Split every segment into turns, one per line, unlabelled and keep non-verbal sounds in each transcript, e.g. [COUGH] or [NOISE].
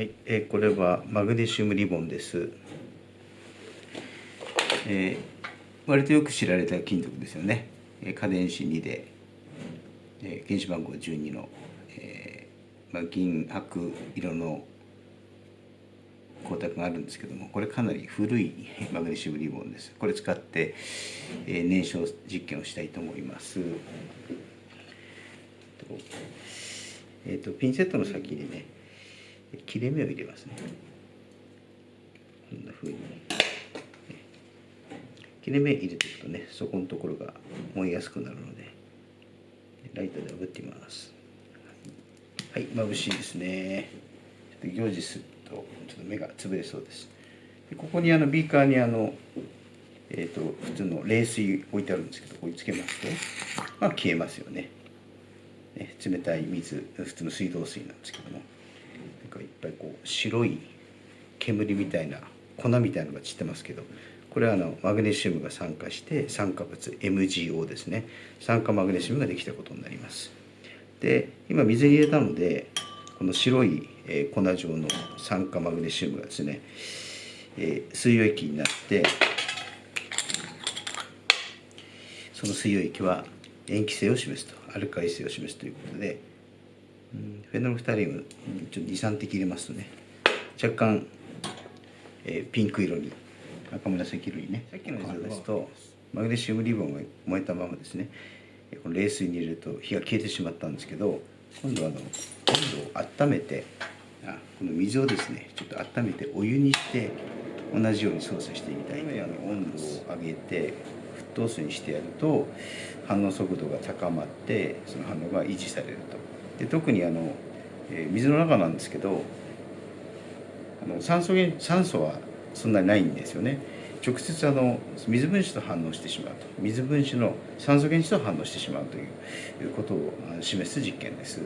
はい、えーこれはマグネシウムリボンです。えー割とよく知られた金属ですよね。えー価電子2で、えー原子番号12の、えーまあ、銀白色の光沢があるんですけどもこれかなり古い [LAUGHS] マグネシウムリボンです。これ使って、えー燃焼実験をしたいと思います。とえー、とピンセットの先にね切れ目を入れますね。こんな風に切れ目入れていくとねそこのところが燃えやすくなるのでライターで炙ってみます。はい眩しいですね。ちょっと行事するとちょっと目が潰れそうです。でここにあのビーカーにあのえー、と普通の冷水置いてあるんですけどここにつけますとまあ消えますよね。ね冷たい水普通の水道水なんですけども。なんかいっぱいこう白い煙みたいな粉みたいなのが散ってますけどこれはあのマグネシウムが酸化して酸化物 MgO ですね。酸化マグネシウムができたことになります。で今水に入れたのでこの白い、粉状の酸化マグネシウムがですね、水溶液になってその水溶液は塩基性を示すとアルカリ性を示すということで、フェノルフタリウムうんちょっと23滴入れますとね。若干、えーピンク色に赤紫色にねさっきの映像ですとマグネシウムリボンが燃えたままですね。えーこの冷水に入れると火が消えてしまったんですけど今度はあの温度を温めてあこの水をですねちょっと温めてお湯にして同じように操作してみたいあの温度を上げて沸騰水にしてやると反応速度が高まってその反応が維持されるとで特にあの、えー水の中なんですけどあの酸素酸素はそんなにないんですよね。直接あの水分子と反応してしまうと。水分子の酸素原子と反応してしまうということを示す実験です。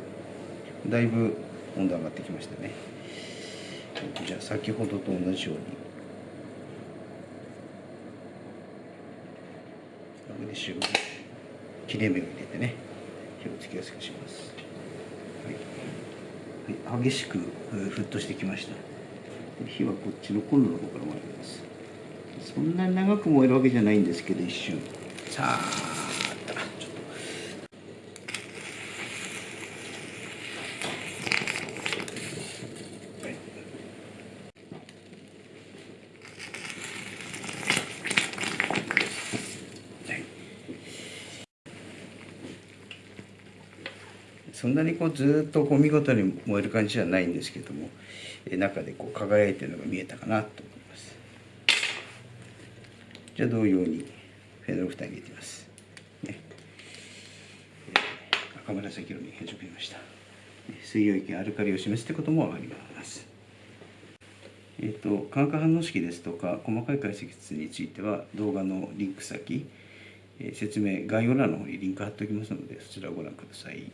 だいぶ温度上がってきましたね。じゃあ先ほどと同じように。マグネシウム切れ目を入れてね。火をつけやすくします、はい、激しく沸騰してきました。火はこっちのコンロの方から燃えます。そんなに長く燃えるわけじゃないんですけど一瞬。さあちょっとはいはいそんなにこうずっとこう見事に燃える感じじゃないんですけどもえ中でこう輝いてるのが見えたかなと思います。じゃあ同様にフェノルフタン入れてます、ね。赤紫色に変色しました。水溶液アルカリを示すということも分かります。えー、と化学反応式ですとか細かい解析については動画のリンク先、えー説明概要欄の方にリンク貼っておきますのでそちらをご覧ください。